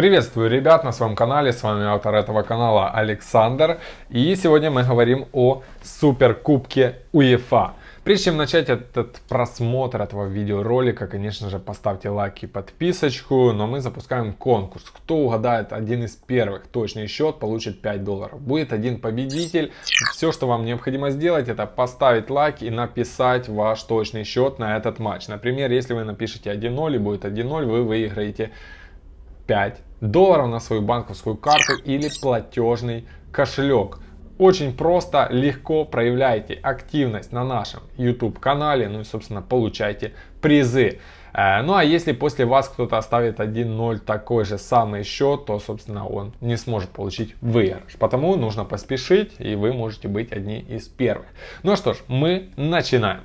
Приветствую ребят на своем канале, с вами автор этого канала Александр. И сегодня мы говорим о Суперкубке УЕФА. Прежде чем начать этот просмотр этого видеоролика, конечно же, поставьте лайк и подписочку, но мы запускаем конкурс. Кто угадает один из первых точный счет, получит 5 долларов. Будет один победитель. Все, что вам необходимо сделать, это поставить лайк и написать ваш точный счет на этот матч. Например, если вы напишите 1-0 и будет 1-0, вы выиграете 5 долларов на свою банковскую карту или платежный кошелек. Очень просто, легко проявляйте активность на нашем YouTube канале, ну и собственно получайте призы. Э, ну а если после вас кто-то оставит 1-0 такой же самый счет, то собственно он не сможет получить выигрыш. Потому нужно поспешить и вы можете быть одни из первых. Ну что ж, мы начинаем.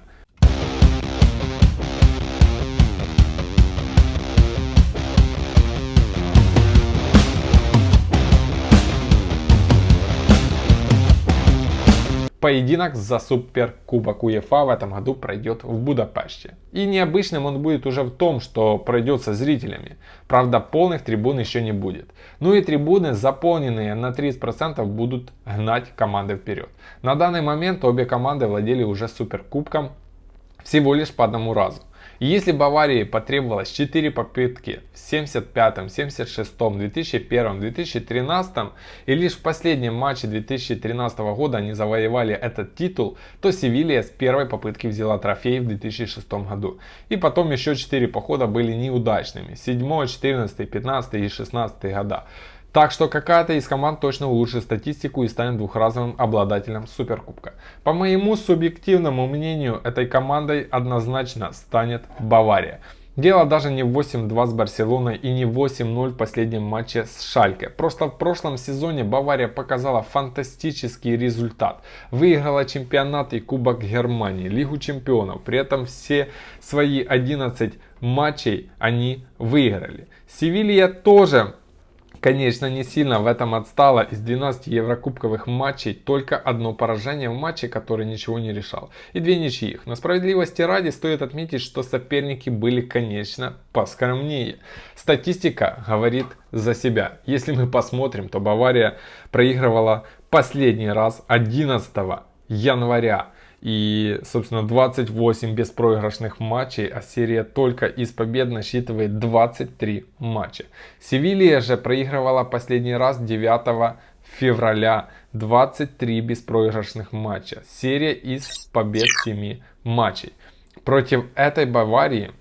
Поединок за Суперкубок УЕФА в этом году пройдет в Будапеште. И необычным он будет уже в том, что пройдет со зрителями. Правда, полных трибун еще не будет. Ну и трибуны, заполненные на 30%, будут гнать команды вперед. На данный момент обе команды владели уже Суперкубком всего лишь по одному разу. Если Баварии потребовалось 4 попытки в 75, 76, 2001, 2013 и лишь в последнем матче 2013 года они завоевали этот титул, то Севилья с первой попытки взяла трофей в 2006 году. И потом еще 4 похода были неудачными. 7, 14, 15 и 16 года. Так что какая-то из команд точно улучшит статистику и станет двухразовым обладателем Суперкубка. По моему субъективному мнению, этой командой однозначно станет Бавария. Дело даже не в 8-2 с Барселоной и не 8-0 в последнем матче с Шальке. Просто в прошлом сезоне Бавария показала фантастический результат. Выиграла чемпионат и Кубок Германии, Лигу чемпионов. При этом все свои 11 матчей они выиграли. Севилья тоже конечно, не сильно в этом отстала. Из 12 еврокубковых матчей только одно поражение в матче, который ничего не решал. И две ничьих. Но справедливости ради стоит отметить, что соперники были, конечно, поскромнее. Статистика говорит за себя. Если мы посмотрим, то Бавария проигрывала последний раз 11 января и, собственно, 28 беспроигрышных матчей, а серия только из побед насчитывает 23 матча. Севилья же проигрывала последний раз 9 февраля 23 беспроигрышных матча. Серия из побед 7 матчей. Против этой Баварии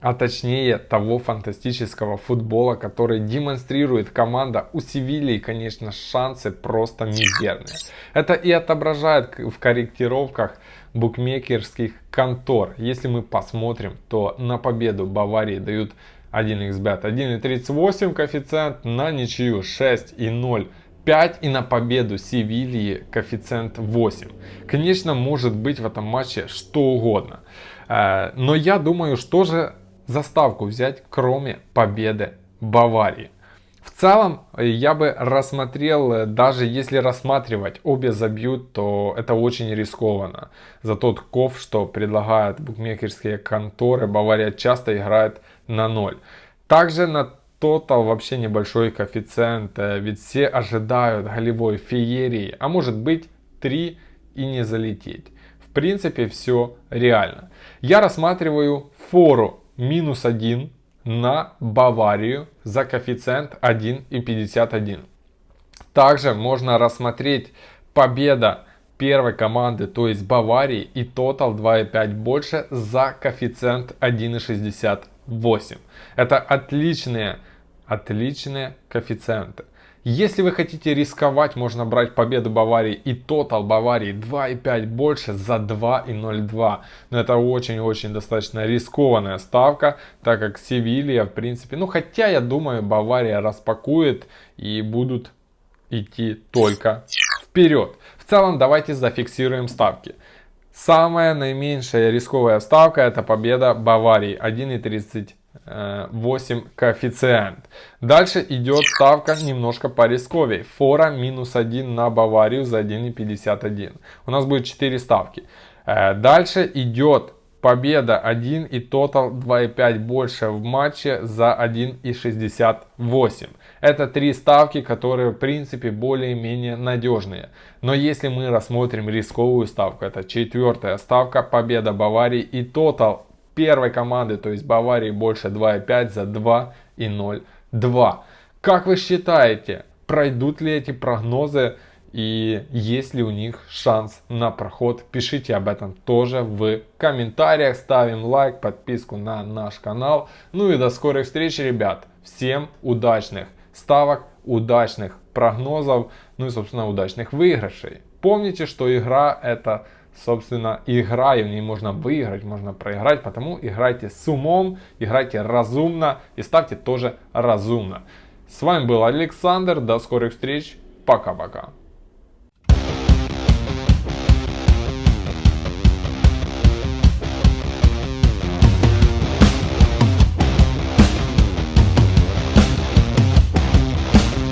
а точнее того фантастического футбола, который демонстрирует команда у Севильи, конечно, шансы просто мизерные. Это и отображает в корректировках букмекерских контор. Если мы посмотрим, то на победу Баварии дают 1xbet 1.38 коэффициент, на ничью 6.0 5 и на победу Севильи коэффициент 8. Конечно, может быть в этом матче что угодно. Э, но я думаю, что же заставку взять, кроме победы Баварии. В целом, я бы рассмотрел, э, даже если рассматривать, обе забьют, то это очень рискованно. За тот ков, что предлагают букмекерские конторы, Бавария часто играет на ноль. Также на тотал вообще небольшой коэффициент, э, ведь все ожидают голевой феерии, а может быть 3 и не залететь. В принципе, все реально. Я рассматриваю фору минус 1 на Баварию за коэффициент 1,51. Также можно рассмотреть победа первой команды, то есть Баварии и тотал 2,5 больше за коэффициент 1,68. Это отличные, отличные коэффициенты. Если вы хотите рисковать, можно брать победу Баварии и тотал Баварии 2,5 больше за 2,02. Но это очень-очень достаточно рискованная ставка, так как Севилья, в принципе, ну хотя я думаю, Бавария распакует и будут идти только вперед. В целом давайте зафиксируем ставки. Самая наименьшая рисковая ставка это победа Баварии 1,30 8 коэффициент. Дальше идет ставка немножко по рисковей. Фора минус 1 на Баварию за 1,51. У нас будет 4 ставки. Э, дальше идет Победа 1 и тотал 2,5 больше в матче за 1,68. Это три ставки, которые в принципе более-менее надежные. Но если мы рассмотрим рисковую ставку, это четвертая ставка, победа Баварии и тотал первой команды, то есть Баварии больше 2,5 за 2,02. Как вы считаете, пройдут ли эти прогнозы и есть ли у них шанс на проход. Пишите об этом тоже в комментариях. Ставим лайк, подписку на наш канал. Ну и до скорых встреч, ребят. Всем удачных ставок, удачных прогнозов, ну и, собственно, удачных выигрышей. Помните, что игра это, собственно, игра, и в ней можно выиграть, можно проиграть, потому играйте с умом, играйте разумно и ставьте тоже разумно. С вами был Александр, до скорых встреч, пока-пока.